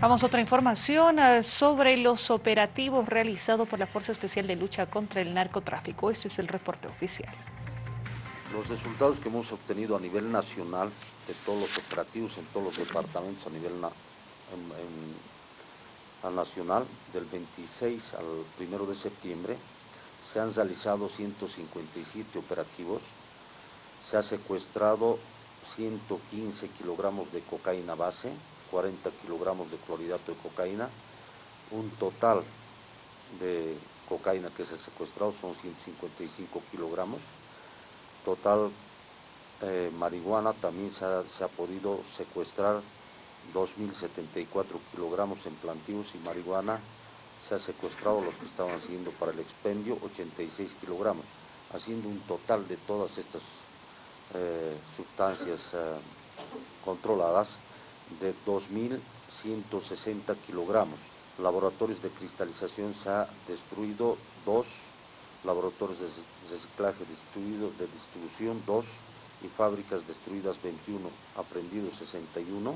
Vamos a otra información eh, sobre los operativos realizados por la Fuerza Especial de Lucha contra el Narcotráfico. Este es el reporte oficial. Los resultados que hemos obtenido a nivel nacional de todos los operativos en todos los departamentos a nivel nacional, del 26 al 1 de septiembre, se han realizado 157 operativos, se ha secuestrado 115 kilogramos de cocaína base, 40 kilogramos de clorhidrato de cocaína, un total de cocaína que se ha secuestrado son 155 kilogramos, total eh, marihuana también se ha, podido secuestrar 2.074 kilogramos en plantíos y marihuana. Se ha secuestrado los que estaban haciendo para el expendio 86 kilogramos, haciendo un total de todas estas eh, sustancias eh, controladas de 2.160 kilogramos. Laboratorios de cristalización se ha destruido dos, laboratorios de reciclaje destruidos, de distribución dos y fábricas destruidas 21, aprendidos 61.